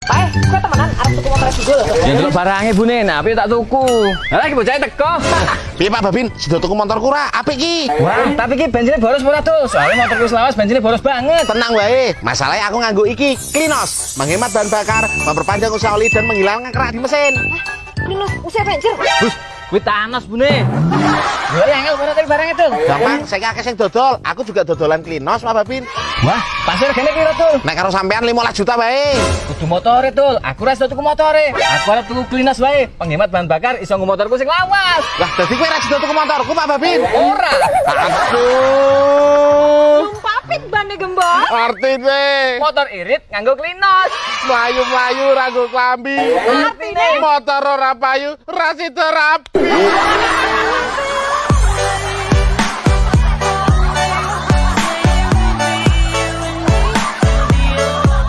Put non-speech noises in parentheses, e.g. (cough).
Pak, kok temenan arep tuku motor lho. Ya ndelok barange bune, nah tak tuku. Lah lagi bocah teko. (laughs) Piye Pak Babin, sudah tuku motorku ra, apik ki. Wah, tapi ki bensinnya boros ora tuh. Soalnya motorku selawas bensinnya boros banget. Tenang wae, masalahnya aku nganggo iki, Klinos, menghemat bahan bakar, memperpanjang usaha oli dan menghilangkan kerak di mesin. Minus usia bensin. Kuwi Thanos bune. Lha yang ngel ora barang itu. Gampang, saya akeh sing dodol, aku juga dodolan Klinos Pak Babin. Wah, pasir gene piro tuh? Nek karo sampean 15 juta wae. Kudu motore tul. Aku ora iso tuku motore. Aku arep tuku klinas wae. Penghemat bahan bakar iso nggo motorku sing lawas. Lah, dadi kowe ra sida tuku motorku Pak Babin. Ora. Aduh. Bane gembok. Artine Motor irit nganggo klinos. mlayu-mlayu ra nggo klambi. Artine Motor ora payu, ra sida rapi.